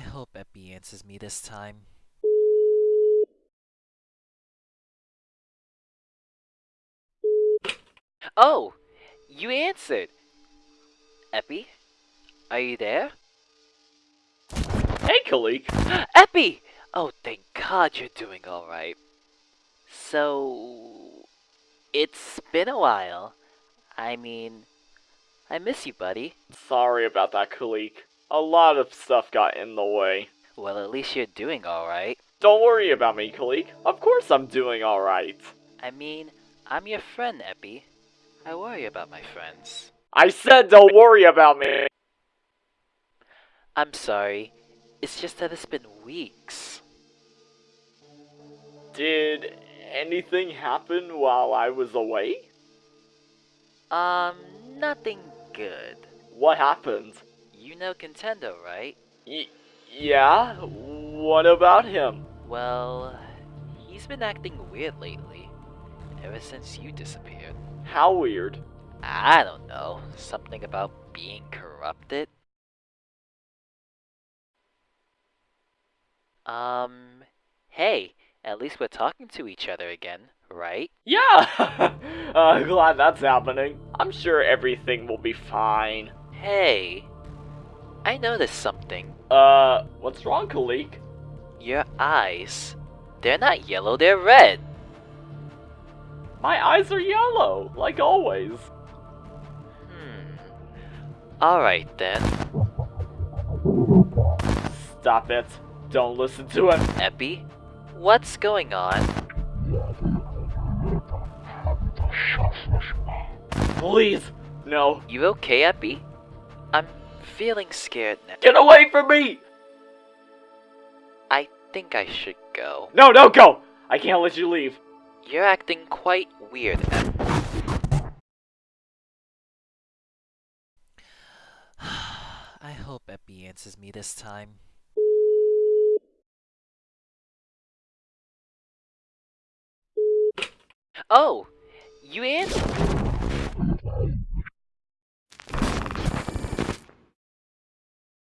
hope Epi answers me this time. Oh! You answered! Epi? Are you there? Hey, Kalik. Epi! Oh, thank God you're doing alright. So. It's been a while. I mean, I miss you, buddy. Sorry about that, Kalik. A lot of stuff got in the way. Well, at least you're doing alright. Don't worry about me, Kalik. Of course I'm doing alright. I mean, I'm your friend, Epi. I worry about my friends. I said don't worry about me! I'm sorry. It's just that it's been weeks. Did anything happen while I was away? Um, nothing good. What happened? You know Contendo, right? Y yeah? What about him? Well, he's been acting weird lately. Ever since you disappeared. How weird. I don't know. Something about being corrupted? Um, hey, at least we're talking to each other again, right? Yeah! uh, glad that's happening. I'm sure everything will be fine. Hey, I noticed something. Uh, what's wrong, Kalik? Your eyes. They're not yellow, they're red. My eyes are yellow, like always. Hmm. Alright then. Stop it. Don't listen to him. Epi, what's going on? Please, no. You okay, Epi? I'm feeling scared now. Get away from me! I think I should go. No, don't go! I can't let you leave. You're acting quite weird, Epi. I hope Epi answers me this time. Oh! You answered!